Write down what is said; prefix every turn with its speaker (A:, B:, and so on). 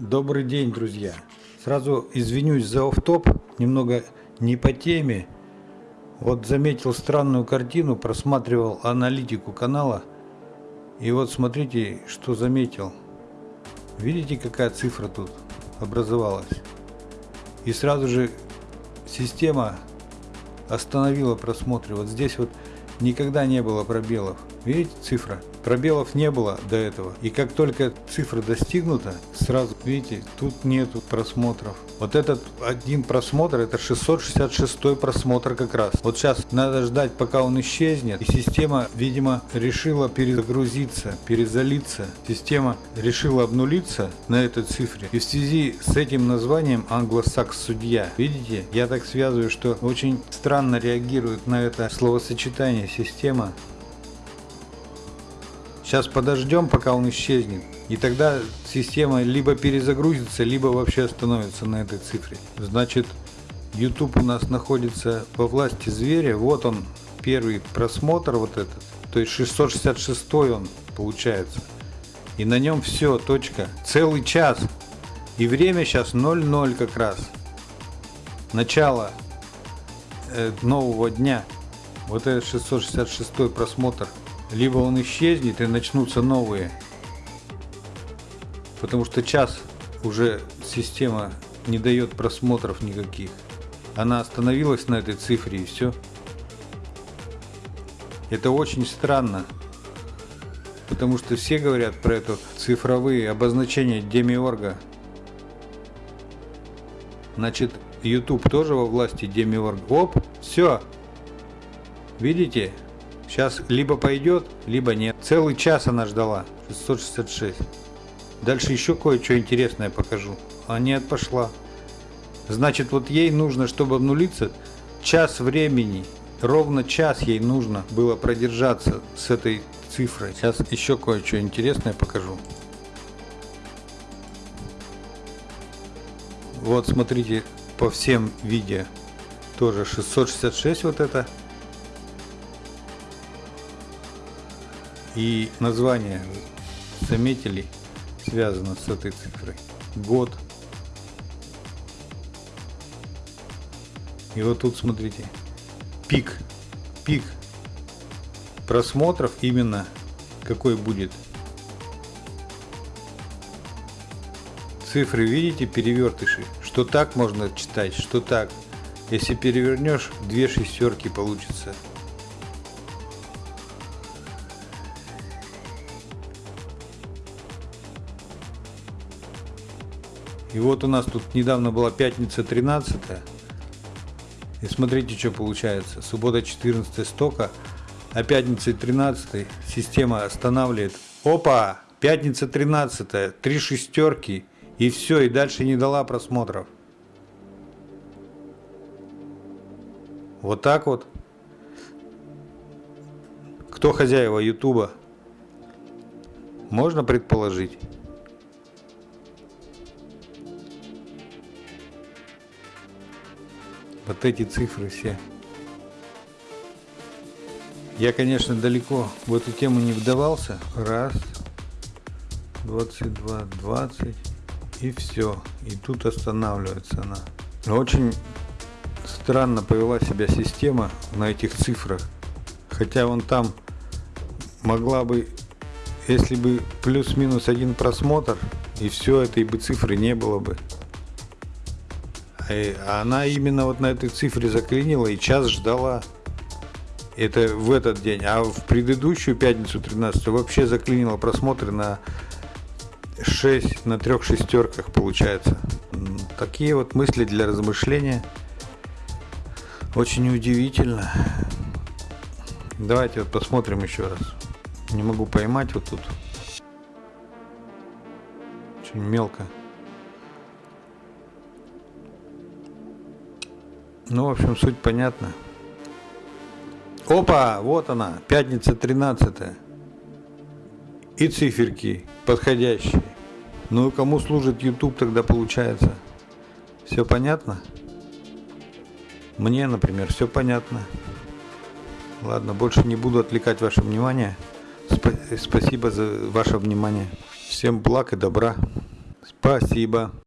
A: Добрый день, друзья! Сразу извинюсь за офф-топ, немного не по теме. Вот заметил странную картину, просматривал аналитику канала. И вот смотрите, что заметил. Видите, какая цифра тут образовалась? И сразу же система остановила просмотр. Вот здесь вот никогда не было пробелов. Видите цифра? Пробелов не было до этого. И как только цифра достигнута, сразу, видите, тут нету просмотров. Вот этот один просмотр, это 666 просмотр как раз. Вот сейчас надо ждать, пока он исчезнет. И система, видимо, решила перезагрузиться, перезалиться. Система решила обнулиться на этой цифре. И в связи с этим названием англосакс судья, видите, я так связываю, что очень странно реагирует на это словосочетание система. Сейчас подождем, пока он исчезнет. И тогда система либо перезагрузится, либо вообще остановится на этой цифре. Значит, YouTube у нас находится во власти зверя. Вот он, первый просмотр вот этот. То есть 666 он получается. И на нем все, точка. Целый час. И время сейчас 00 как раз. Начало э, нового дня. Вот этот 666 просмотр либо он исчезнет и начнутся новые. Потому что час уже система не дает просмотров никаких. Она остановилась на этой цифре и все. Это очень странно. Потому что все говорят про это цифровые обозначения демиорга. Значит, YouTube тоже во власти демиорга. Оп, все. Видите? Сейчас либо пойдет, либо нет. Целый час она ждала. 666. Дальше еще кое-что интересное покажу. А нет, пошла. Значит, вот ей нужно, чтобы обнулиться, час времени. Ровно час ей нужно было продержаться с этой цифрой. Сейчас еще кое-что интересное покажу. Вот смотрите по всем видео. Тоже 666 вот это. И название, заметили, связано с этой цифрой. Год. И вот тут смотрите, пик, пик просмотров именно какой будет. Цифры видите, перевертыши, что так можно читать, что так. Если перевернешь, две шестерки получится. И вот у нас тут недавно была пятница 13 И смотрите, что получается. Суббота 14 стока, а пятница 13 система останавливает. Опа! Пятница 13 три шестерки. И все, и дальше не дала просмотров. Вот так вот. Кто хозяева Ютуба? Можно предположить. Вот эти цифры все. Я, конечно, далеко в эту тему не вдавался. Раз, 22, 20 и все. И тут останавливается она. Очень странно повела себя система на этих цифрах. Хотя вон там могла бы, если бы плюс-минус один просмотр, и все этой бы цифры не было бы. Она именно вот на этой цифре заклинила и час ждала. Это в этот день. А в предыдущую пятницу 13 вообще заклинила просмотры на 6, на трех шестерках получается. Такие вот мысли для размышления. Очень удивительно. Давайте вот посмотрим еще раз. Не могу поймать вот тут. Очень мелко. Ну, в общем, суть понятна. Опа, вот она, пятница 13 И циферки подходящие. Ну и кому служит YouTube тогда получается? Все понятно? Мне, например, все понятно. Ладно, больше не буду отвлекать ваше внимание. Спасибо за ваше внимание. Всем благ и добра. Спасибо.